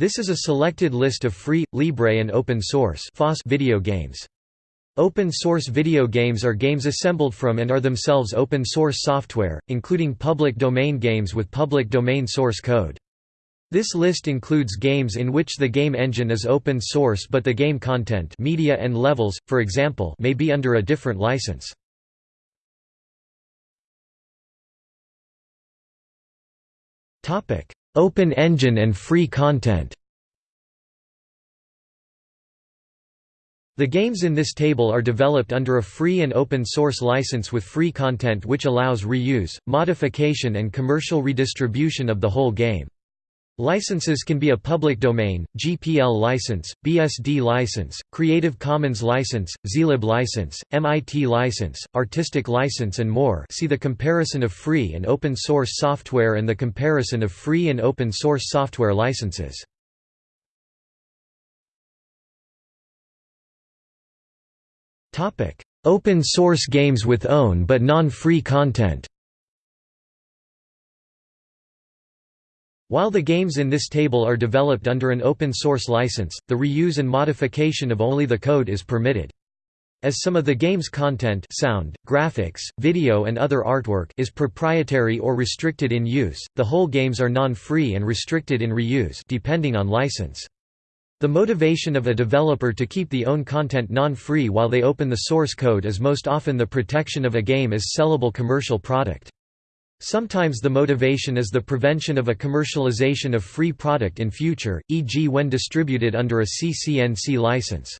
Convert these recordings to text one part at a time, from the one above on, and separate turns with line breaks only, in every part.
This is a selected list of free, libre and open source video games. Open source video games are games assembled from and are themselves open source software, including public domain games with public domain source code. This list includes games in which the game engine is open source but the game content media and levels, for example may be under a different license. Open engine and free content The games in this table are developed under a free and open source license with free content which allows reuse, modification and commercial redistribution of the whole game. Licenses can be a public domain, GPL license, BSD license, Creative Commons license, zlib license, MIT license, artistic license and more see the comparison of free and open source software and the comparison of free and open source software licenses. Open source games with own but non-free content While the games in this table are developed under an open source license, the reuse and modification of only the code is permitted. As some of the game's content sound, graphics, video and other artwork is proprietary or restricted in use, the whole games are non-free and restricted in reuse depending on license. The motivation of a developer to keep the own content non-free while they open the source code is most often the protection of a game as sellable commercial product. Sometimes the motivation is the prevention of a commercialization of free product in future, e.g. when distributed under a CCNC license.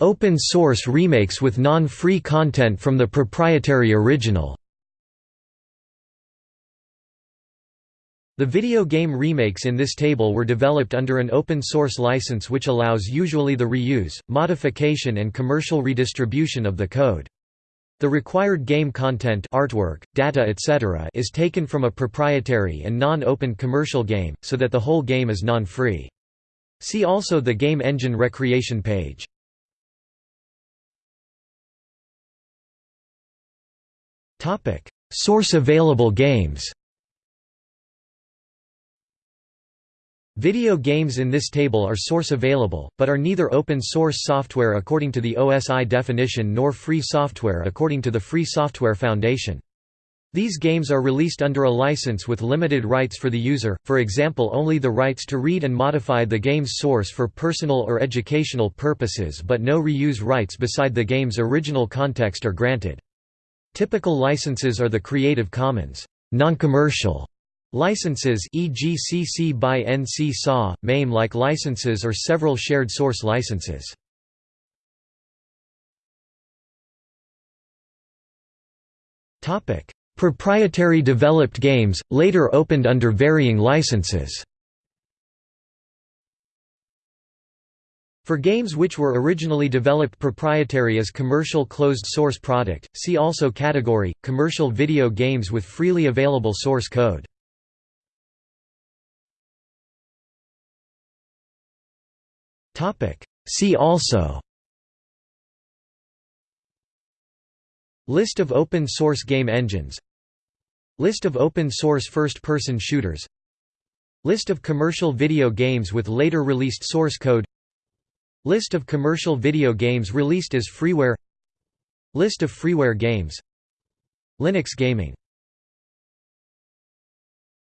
Open source remakes with non-free content from the proprietary original The video game remakes in this table were developed under an open-source license which allows usually the reuse, modification and commercial redistribution of the code. The required game content artwork, data etc. is taken from a proprietary and non-open commercial game, so that the whole game is non-free. See also the Game Engine Recreation page. Source available games Video games in this table are source available, but are neither open source software according to the OSI definition nor free software according to the Free Software Foundation. These games are released under a license with limited rights for the user, for example only the rights to read and modify the game's source for personal or educational purposes but no reuse rights beside the game's original context are granted. Typical licenses are the Creative Commons non-commercial Licenses e.g. CC by NC SA, MAME-like licenses or several shared source licenses. Proprietary developed games, later opened under varying licenses For games which were originally developed proprietary as commercial closed-source product, see also category, commercial video games with freely available source code. See also. List of open source game engines. List of open source first-person shooters. List of commercial video games with later released source code. List of commercial video games released as freeware. List of freeware games. Linux gaming